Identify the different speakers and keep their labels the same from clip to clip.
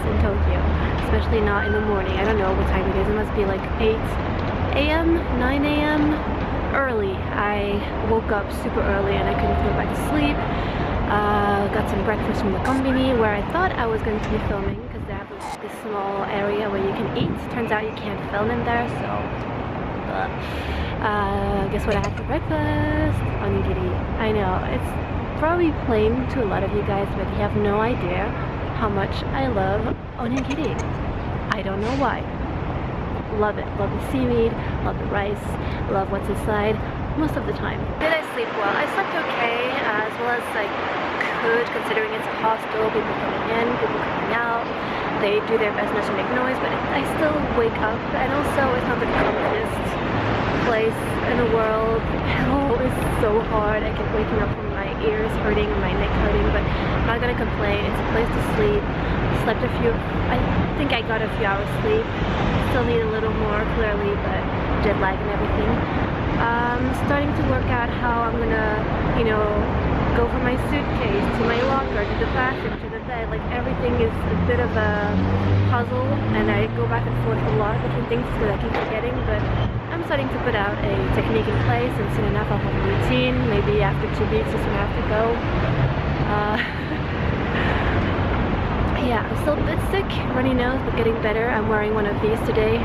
Speaker 1: in Tokyo, especially not in the morning. I don't know what time it is. It must be like 8 a.m., 9 a.m. early. I woke up super early and I couldn't go back to sleep. Uh, got some breakfast from the company where I thought I was going to be filming because they have this, this small area where you can eat. Turns out you can't film in there, so... Uh, guess what I had for breakfast? Onigiri. I know, it's probably plain to a lot of you guys, but you have no idea how much I love onigiri. I don't know why. Love it. Love the seaweed, love the rice, love what's inside most of the time. Did I sleep well? I slept okay, as well as I could, considering it's a hostel, people coming in, people coming out. They do their best not to make noise, but I still wake up, and also it's not the calmest place in the world. Hell is so hard. I keep waking up ears hurting my neck hurting, but I'm not gonna complain. It's a place to sleep. Slept a few, I think I got a few hours sleep. Still need a little more clearly, but jet lag and everything. Um, starting to work out how I'm gonna, you know, go from my suitcase to my locker to the bathroom to the bed. Like everything is a bit of a puzzle and I go back and forth a lot of different things because I keep forgetting but I'm starting to put out a technique in place and soon enough I'll have a routine. Maybe after two weeks this will have to go. Uh, yeah, I'm still a bit sick, runny nose, but getting better. I'm wearing one of these today.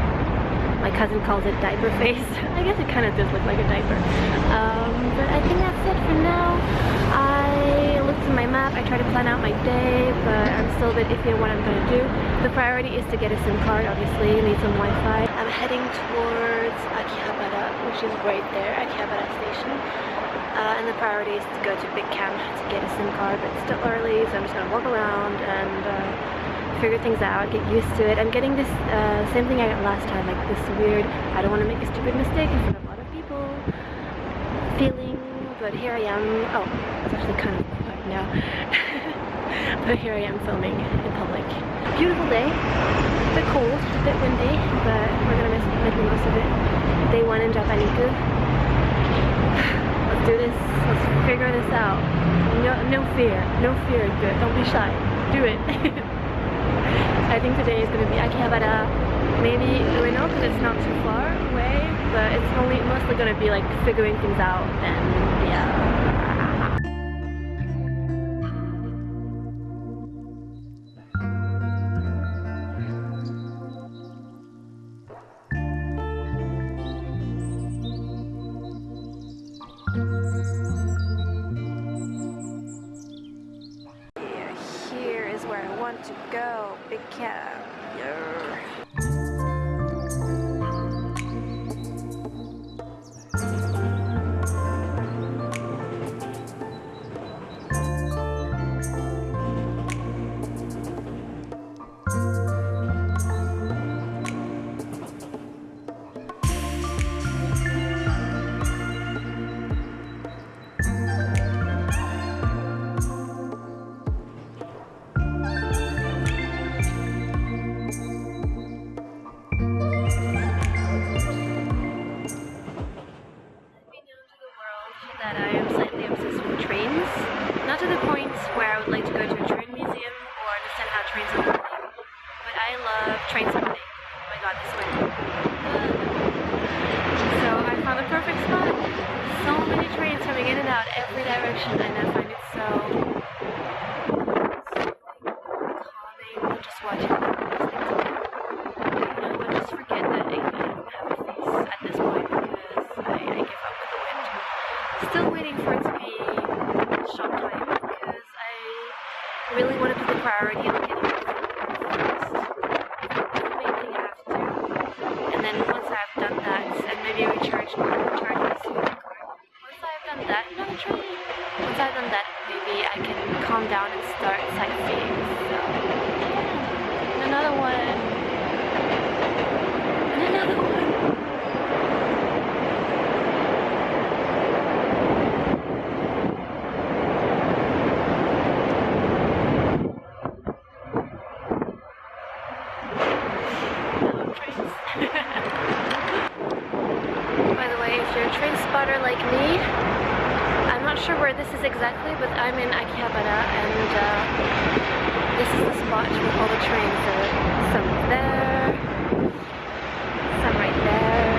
Speaker 1: My cousin calls it diaper face. I guess it kind of does look like a diaper. Um, but I think that's it for now. I at my map, I try to plan out my day, but I'm still a bit iffy on what I'm to do. The priority is to get a SIM card, obviously, need some Wi-Fi. I'm heading towards Akihabara, which is right there, Akihabara station. Uh, and the priority is to go to Big Camp to get a SIM card, but it's still early, so I'm just gonna walk around and uh, figure things out, get used to it. I'm getting this uh, same thing I got last time, like this weird, I don't want to make a stupid mistake in front of a lot of people feeling, but here I am. Oh, it's actually kind of quiet now. but here I am filming in public. Beautiful day, a bit cold, a bit windy, but we're gonna make the most of it. Day one in Japaniku Let's do this. Let's figure this out. No, no fear. No fear good. Don't be shy. Do it. I think today is to be Akihabara. Maybe Ueno because it's not too far away, but it's only mostly going to be like figuring things out and yeah. I'm in Akihabara and uh, this is the spot with all the trains. So some there, some right there,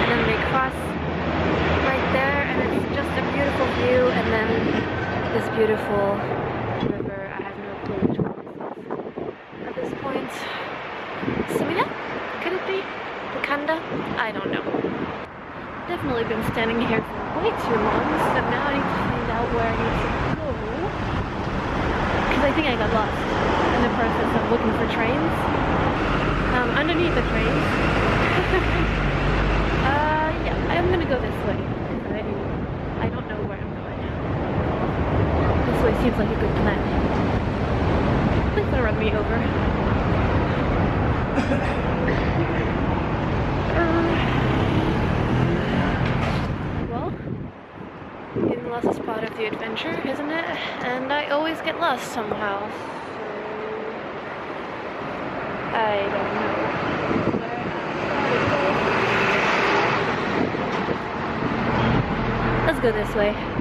Speaker 1: and then they cross right there and it's just a beautiful view and then this beautiful river. I have no clue which one is at this point. Sumida? Could it be? The Kanda? I don't know. Definitely been standing here for way too long, so now I need to find out where I need to go. Because I think I got lost in the process of looking for trains. Um, underneath the trains. uh, yeah, I'm gonna go this way. I, I don't know where I'm going. This way seems like a good plan. Please don't run me over. Uh, well, lost is part of the adventure, isn't it? And I always get lost somehow. So I don't know. Let's go this way.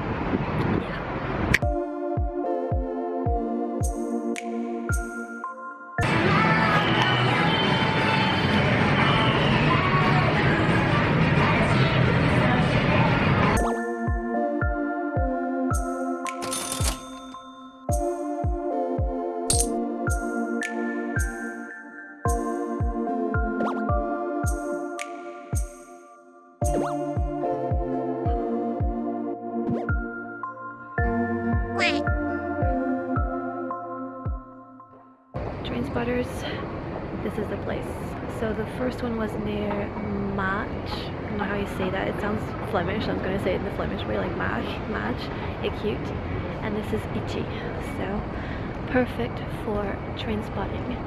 Speaker 1: Way, like Mach, Mach, ecute. And this is Ichi. So perfect for train spotting.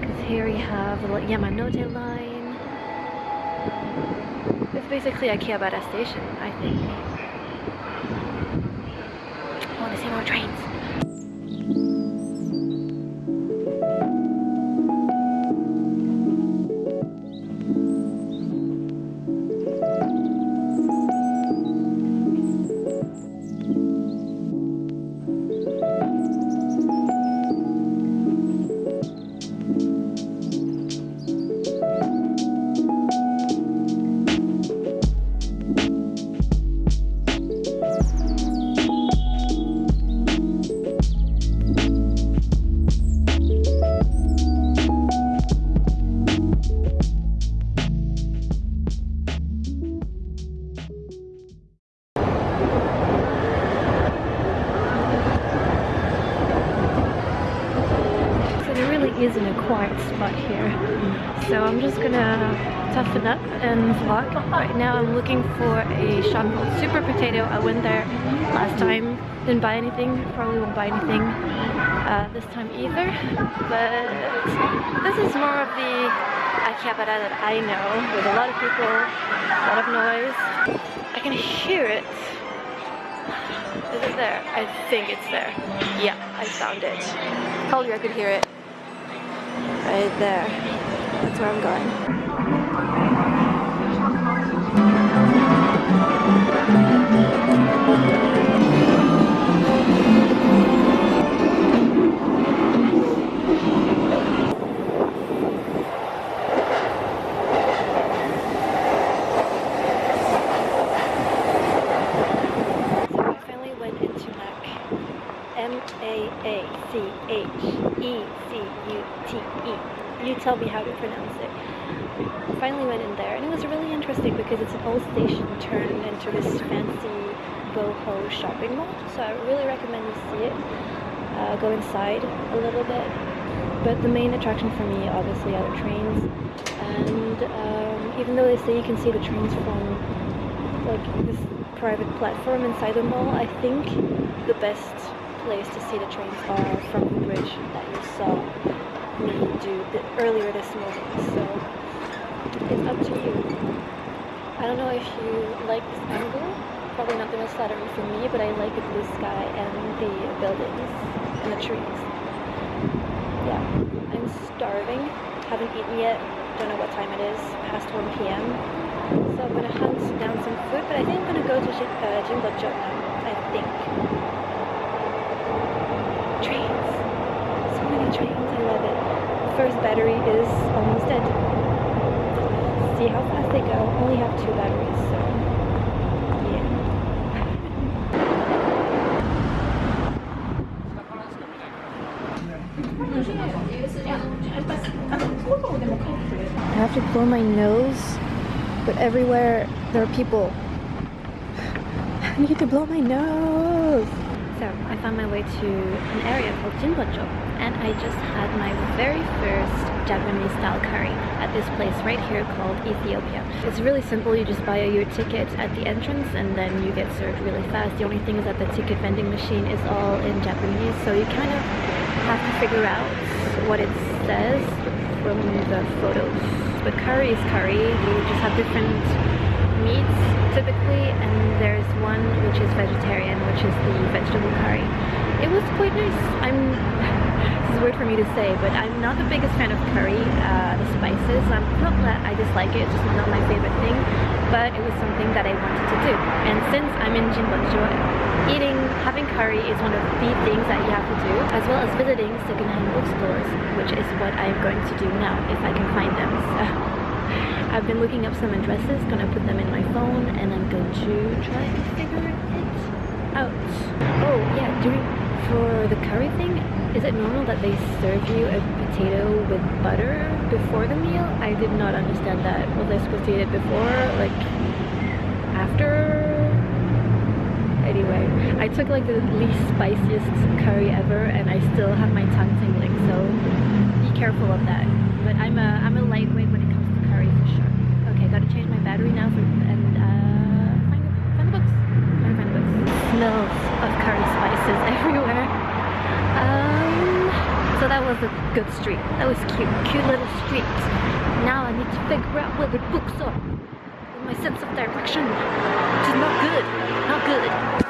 Speaker 1: Because here you have the Yamanote line. It's basically Akihabara station, I think. I want to see more trains. And vlog. Right now I'm looking for a shop called Super Potato. I went there last time, didn't buy anything, probably won't buy anything uh, this time either. But this is more of the Akihabara that I know, with a lot of people, a lot of noise. I can hear it. Is it there? I think it's there. Yeah, I found it. Told you I could hear it. Right there. That's where I'm going. M-A-A-C-H-E-C-U-T-E. You tell me how to pronounce it. Finally went in there and it was really interesting because it's an old station turned into this fancy boho shopping mall. So I really recommend you see it. Uh, go inside a little bit. But the main attraction for me obviously are the trains. And um, even though they say you can see the trains from like this private platform inside the mall, I think the best place to see the trains are from the bridge that you saw me do the, earlier this morning. So it's up to you. I don't know if you like this angle. Probably not the most flattering for me, but I like the blue sky and the buildings and the trees. Yeah, I'm starving. Haven't eaten yet. Don't know what time it is. Past 1 p.m. So I'm gonna hunt down some food, but I think I'm gonna go to Jin- uh, now. I think trains. So many trains, I love it. The first battery is almost dead. See how fast they go. Only have two batteries, so yeah. I have to blow my nose, but everywhere there are people. I need to blow my nose. I found my way to an area called Jimbocho and I just had my very first Japanese style curry at this place right here called Ethiopia. It's really simple, you just buy your ticket at the entrance and then you get served really fast. The only thing is that the ticket vending machine is all in Japanese so you kind of have to figure out what it says from the photos. But curry is curry, you just have different meats typically and there's one which is vegetarian which is the vegetable curry. It was quite nice. I'm this is weird for me to say, but I'm not the biggest fan of curry, uh, the spices. I'm not that I dislike it, it's just not my favorite thing, but it was something that I wanted to do. And since I'm in Jimbocho, eating, having curry is one of the things that you have to do, as well as visiting secondhand bookstores, which is what I'm going to do now, if I can find them. So I've been looking up some addresses, gonna put them in my phone, and I'm going to try and figure it out. Oh yeah, doing for the curry thing, is it normal that they serve you a potato with butter before the meal? I did not understand that. Was I supposed to eat it before? Like, after? Anyway, I took like the least spiciest curry ever and I still have my tongue tingling, so be careful of that. But I'm a, I'm a lightweight sure. Okay, gotta change my battery now for, and uh, find, the, find the books. Find the books. Smells of curry spices everywhere. Um, so that was a good street. That was cute, cute little street. Now I need to figure out where the books are. My sense of direction, is not good, not good.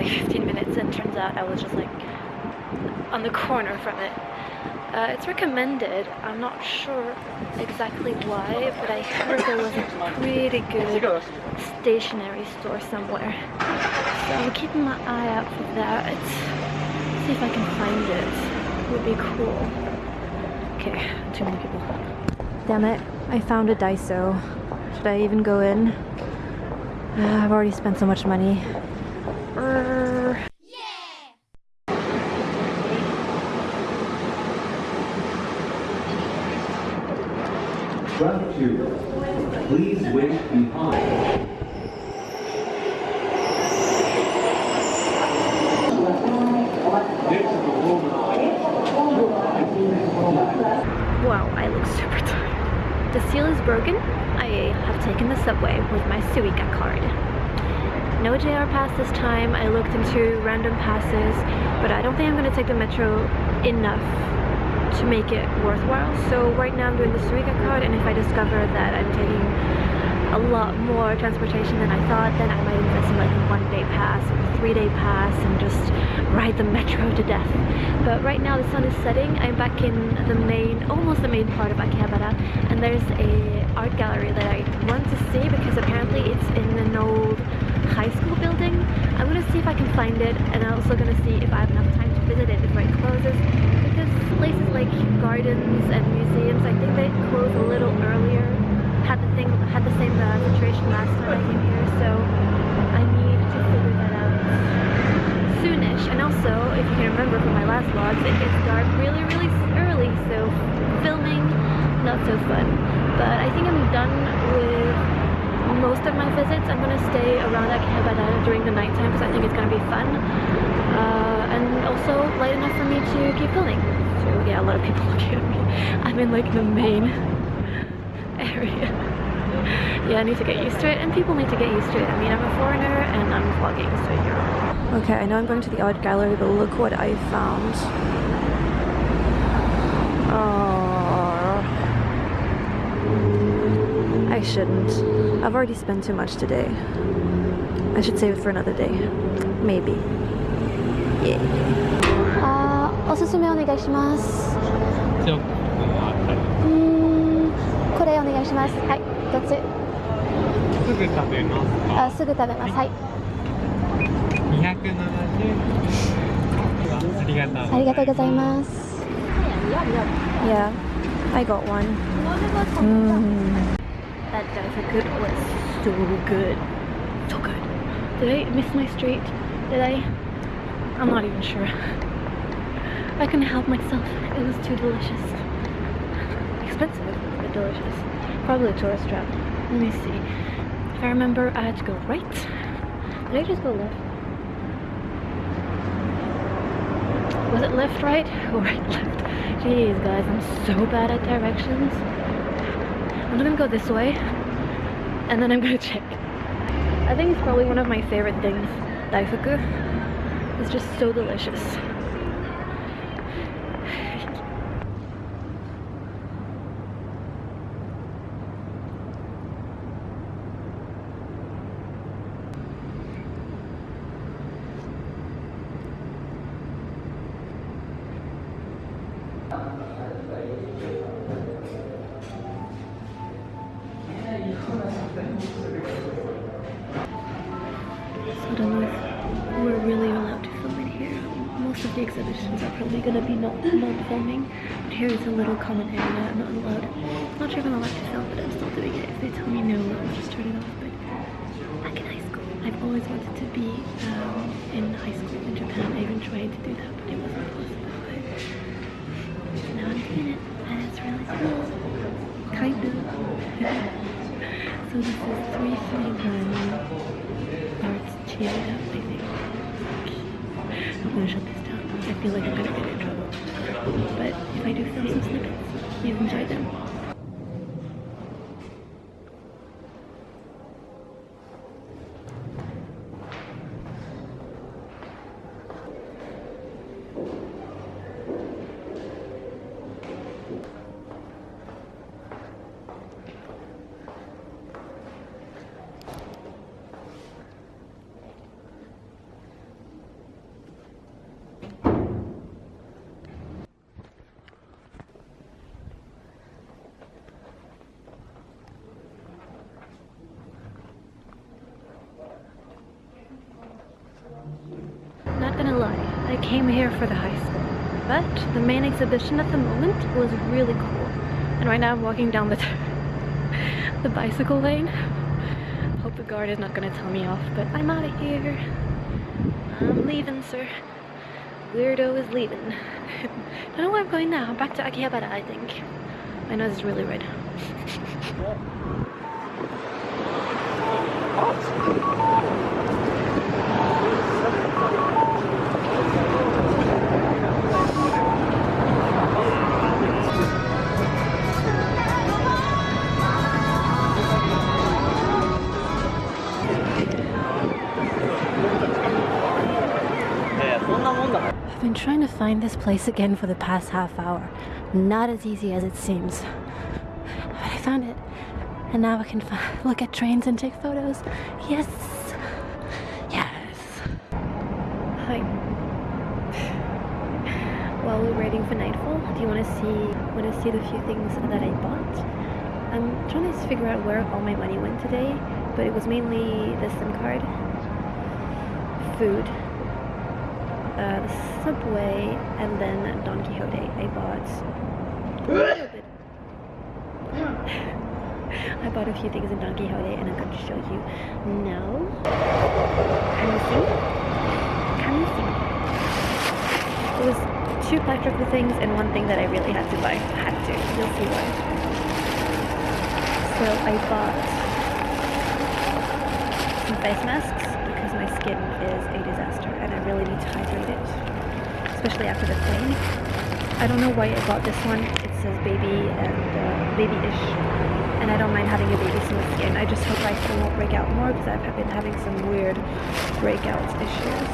Speaker 1: Like 15 minutes and turns out I was just like on the corner from it. Uh, it's recommended. I'm not sure exactly why, but I heard there was a pretty good stationery store somewhere. So I'm keeping my eye out for that. See if I can find it. Would be cool. Okay, too many people. Damn it, I found a Daiso. Should I even go in? Uh, I've already spent so much money. Urgh.
Speaker 2: Track 2. Please wait behind.
Speaker 1: Wow, I look super tired. The seal is broken. I have taken the subway with my Suica card. No JR pass this time. I looked into random passes, but I don't think I'm going to take the metro enough to make it worthwhile. So right now I'm doing the Suica card, and if I discover that I'm taking a lot more transportation than I thought, then I might invest in like a one day pass or a three day pass and just ride the metro to death. But right now the sun is setting, I'm back in the main, almost the main part of Akihabara and there's a art gallery that I want to see because apparently it's in an old high school building. I'm gonna see if I can find it and I'm also gonna see if I have enough time to visit it before it closes because places like gardens and museums, I think they close a little earlier had the thing had the same uh, situation last time I came here, so I need to figure that out soonish. And also, if you can remember from my last vlogs, it gets dark really, really early, so filming not so fun. But I think I'm done with most of my visits. I'm gonna stay around at Akihabara during the nighttime because I think it's gonna be fun, uh, and also light enough for me to keep filming. So yeah, a lot of people looking at me. I'm in like the main area. yeah, I need to get used to it, and people need to get used to it. I mean, I'm a foreigner, and I'm vlogging, so you're... Okay, I know I'm going to the art gallery, but look what I found. Oh, I shouldn't. I've already spent too much today.
Speaker 3: I should save it for another day. Maybe. Yeah.
Speaker 1: あーおすすめお願いします
Speaker 4: じゃあこの辺り
Speaker 1: うーんこれお願いしますはいどっち
Speaker 4: すぐ食べますか
Speaker 1: あすぐ食べますはい
Speaker 4: 270ありがとう
Speaker 1: ありがとうございます
Speaker 3: Yeah. I got one.
Speaker 1: That Daifuku was so good. So good. Did I miss my street? Did I? I'm not even sure. I couldn't help myself. It was too delicious. Expensive, but delicious. Probably a tourist trap. Let me see. If I remember, I had to go right. Did I just go left? Was it left, right, or right, left? Jeez, guys, I'm so bad at directions. I'm gonna go this way, and then I'm gonna check. I think it's probably one of my favorite things, daifuku. It's just so delicious. Little. I'm not allowed. Not sure if I'm allowed to film, but I'm still doing it. If they tell me no, I'll just turn it off. But back in high school, I've always wanted to be um, in high school in Japan. I even tried to do that, but it wasn't possible. But now I'm doing it, and it's really cool. Kind of. so this is 331 Arts Chiyoda I think. I'm gonna shut this down. I feel like I'm gonna get trouble. But if I do film some snippets, you enjoy them. Not gonna lie, I came here for the high school, but the main exhibition at the moment was really cool. And right now I'm walking down the the bicycle lane. Hope the guard is not gonna tell me off, but I'm out of here. I'm leaving, sir. Weirdo is leaving. Don't know where I'm going now. I'm back to Akihabara, I think. My nose is really red. Find this place again for the past half hour. Not as easy as it seems. But I found it. And now I can look at trains and take photos. Yes! Yes! Hi. While we're waiting for nightfall, do you want to see want to see the few things that I bought? I'm trying to figure out where all my money went today, but it was mainly the SIM card, food, uh, the subway, and then Don Quijote. I bought. I bought a few things in Don Quijote, and I'm going to show you now. Can you see? Can you see? It was two practical things and one thing that I really had to buy. Had to. You'll see why. So I bought some face masks because my skin is a disaster and I really need to hydrate it, especially after the plane. I don't know why I bought this one. It says baby and uh, baby-ish, and I don't mind having a baby smooth skin. I just hope my skin won't break out more because I've been having some weird breakout issues.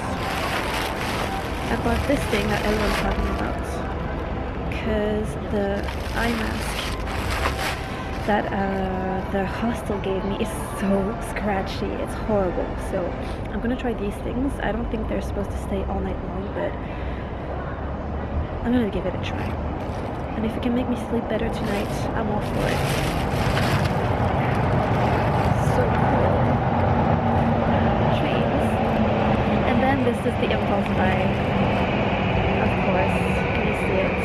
Speaker 1: I bought this thing that everyone's talking about because the eye mask that uh, the hostel gave me is so scratchy. It's horrible. So I'm gonna try these things. I don't think they're supposed to stay all night long, but I'm gonna give it a try. And if it can make me sleep better tonight, I'm all for it. So cool. And then this is the impulse buy. Of course. Can you see it?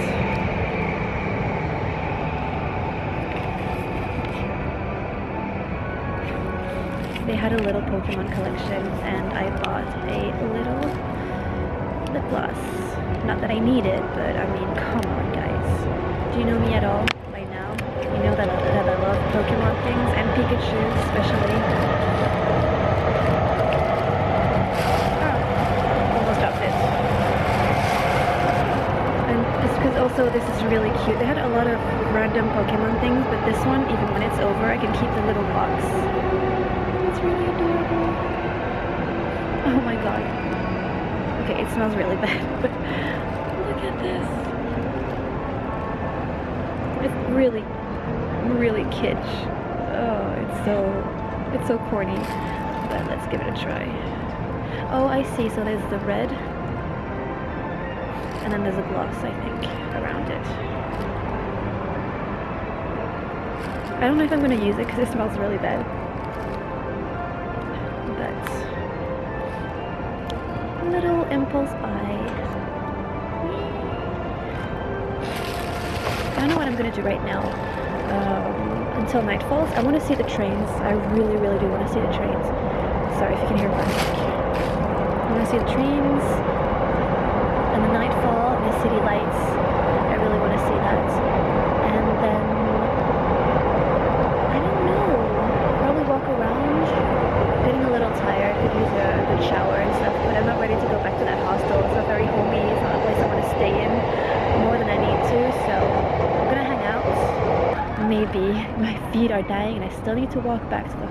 Speaker 1: They had a little Pokemon collection and I bought a little lip gloss. Not that I need it, but I mean, come on guys. Do you know me at all by now? You know that, that I love Pokemon things and Pikachu especially. Oh, almost dropped it. And it's because also this is really cute. They had a lot of random Pokemon things, but this one, even when it's over, I can keep the little box. It's really adorable. Oh my god. Okay, it smells really bad, but look at this. It's really, really kitsch. Oh, it's so, it's so corny. But let's give it a try. Oh, I see. So there's the red, and then there's a gloss, I think, around it. I don't know if I'm gonna use it because it smells really bad. But little impulse buy. Don't know what I'm gonna do right now. Um, until night falls, I want to see the trains. I really, really do want to see the trains. Sorry if you can hear my I want to see the trains and the nightfall the city lights. I really want to see that. And then I don't know. Probably walk around. Getting a little tired. Could use a good shower and stuff. But I'm not ready to go back to that hostel. It's not very homey. It's not a place I want to stay in more than I need to. So I'm gonna hang out. Maybe my feet are dying and I still need to walk back to the